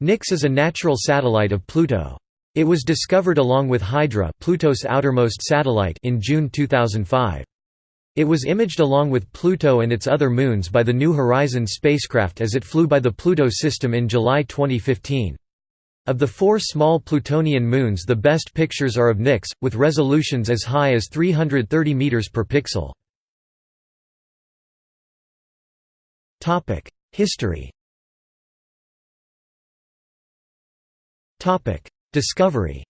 Nix is a natural satellite of Pluto. It was discovered along with Hydra Pluto's outermost satellite in June 2005. It was imaged along with Pluto and its other moons by the New Horizons spacecraft as it flew by the Pluto system in July 2015. Of the four small Plutonian moons the best pictures are of Nix, with resolutions as high as 330 meters per pixel. History Discovery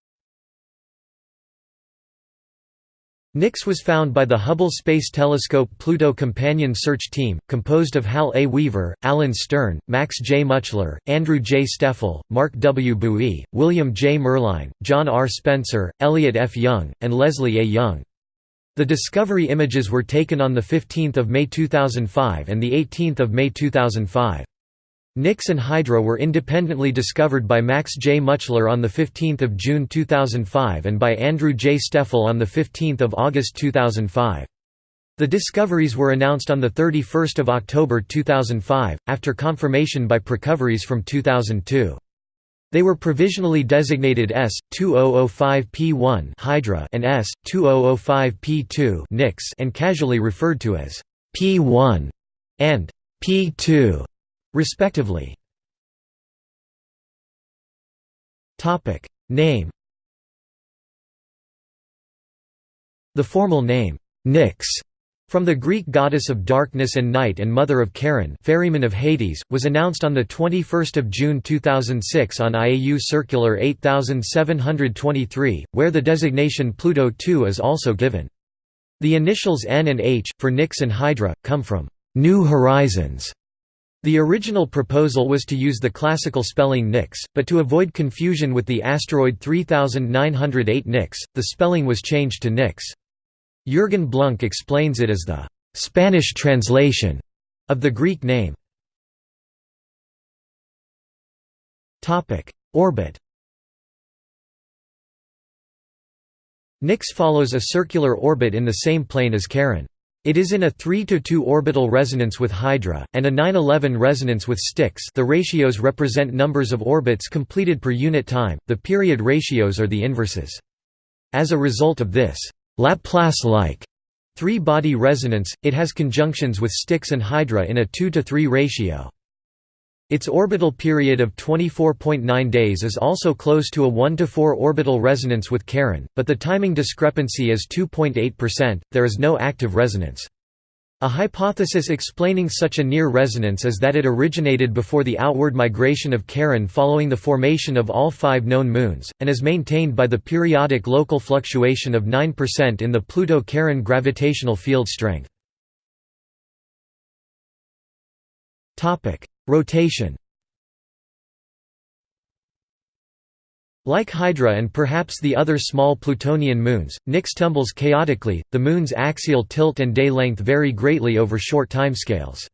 Nix was found by the Hubble Space Telescope Pluto Companion Search Team, composed of Hal A. Weaver, Alan Stern, Max J. Mutchler, Andrew J. Steffl, Mark W. Buie, William J. Merline, John R. Spencer, Elliot F. Young, and Leslie A. Young. The discovery images were taken on 15 May 2005 and 18 May 2005. Nix and Hydra were independently discovered by Max J. Mutchler on 15 June 2005 and by Andrew J. Steffl on 15 August 2005. The discoveries were announced on 31 October 2005, after confirmation by Precoveries from 2002. They were provisionally designated S-2005P1 Hydra and S-2005P2 Nix and casually referred to as P1 and P2 respectively. Topic name. The formal name Nyx from the Greek goddess of darkness and night and mother of Charon ferryman of Hades, was announced on 21 June 2006 on IAU Circular 8723, where the designation Pluto II is also given. The initials N and H, for Nyx and Hydra, come from «New Horizons» The original proposal was to use the classical spelling Nyx, but to avoid confusion with the asteroid 3908 Nyx, the spelling was changed to Nix. Jürgen Blunck explains it as the «Spanish translation» of the Greek name. Orbit Nix follows a circular orbit in the same plane as Charon. It is in a 3–2 orbital resonance with Hydra, and a 9–11 resonance with Styx the ratios represent numbers of orbits completed per unit time, the period ratios are the inverses. As a result of this Laplace-like three-body resonance, it has conjunctions with Styx and Hydra in a 2 to 3 ratio. Its orbital period of 24.9 days is also close to a 1 to 4 orbital resonance with Charon, but the timing discrepancy is 2.8%. There is no active resonance. A hypothesis explaining such a near resonance is that it originated before the outward migration of Charon following the formation of all five known moons, and is maintained by the periodic local fluctuation of 9% in the Pluto-Charon gravitational field strength. Rotation Like Hydra and perhaps the other small Plutonian moons, Nix tumbles chaotically, the moon's axial tilt and day length vary greatly over short timescales.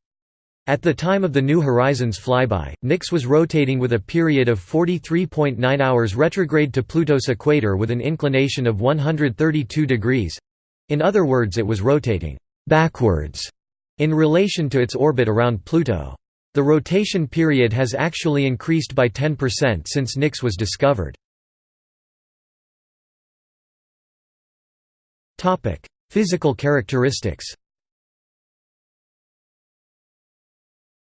At the time of the New Horizons flyby, Nix was rotating with a period of 43.9 hours retrograde to Pluto's equator with an inclination of 132 degrees—in other words it was rotating «backwards» in relation to its orbit around Pluto. The rotation period has actually increased by 10% since Nix was discovered. Physical characteristics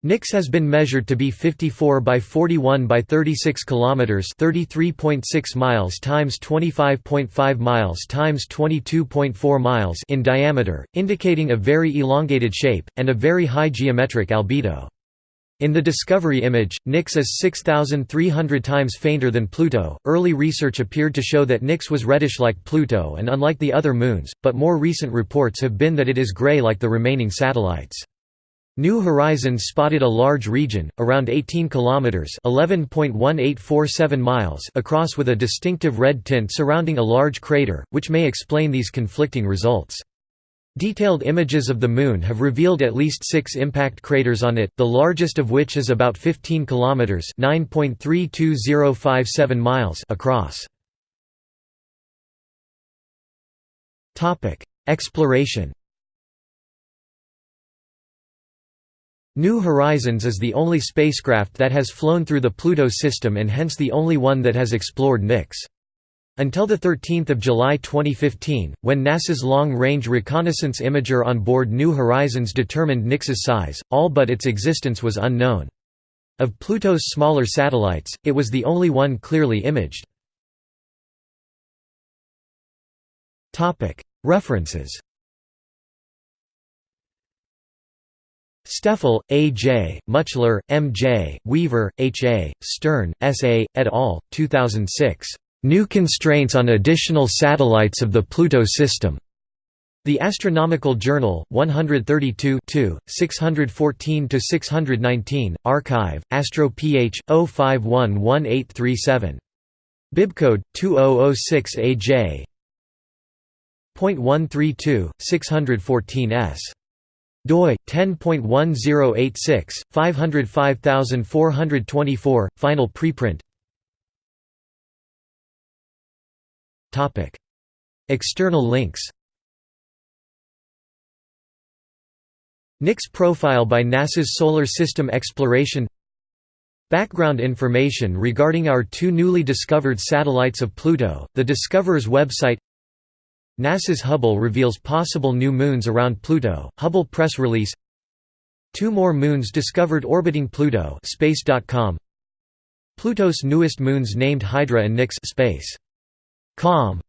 Nix has been measured to be 54 by 41 by 36 kilometers, 33.6 miles times 25.5 miles times 22.4 miles in diameter, indicating a very elongated shape and a very high geometric albedo. In the Discovery image, Nix is 6,300 times fainter than Pluto. Early research appeared to show that Nix was reddish like Pluto and unlike the other moons, but more recent reports have been that it is gray like the remaining satellites. New Horizons spotted a large region, around 18 kilometers (11.1847 miles) across with a distinctive red tint surrounding a large crater, which may explain these conflicting results. Detailed images of the Moon have revealed at least six impact craters on it, the largest of which is about 15 kilometers (9.32057 miles) across. Topic: Exploration. New Horizons is the only spacecraft that has flown through the Pluto system and hence the only one that has explored Nix. Until 13 July 2015, when NASA's Long-Range Reconnaissance Imager on board New Horizons determined Nix's size, all but its existence was unknown. Of Pluto's smaller satellites, it was the only one clearly imaged. References Steffl, A. J., Mutchler, M. J., Weaver, H. A., Stern, S. A., et al., 2006. New Constraints on Additional Satellites of the Pluto System. The Astronomical Journal, 132 614–619, Archive, Astro Ph. 0511837. Bibcode, 2006 AJ. .132, 614s doi 10.1086 505424 final preprint topic. External links. Nix profile by NASA's Solar System Exploration. Background information regarding our two newly discovered satellites of Pluto, the Discoverer's website. NASA's Hubble reveals possible new moons around Pluto, Hubble press release. Two more moons discovered orbiting Pluto space.com Pluto's newest moons named Hydra and Nix space. Com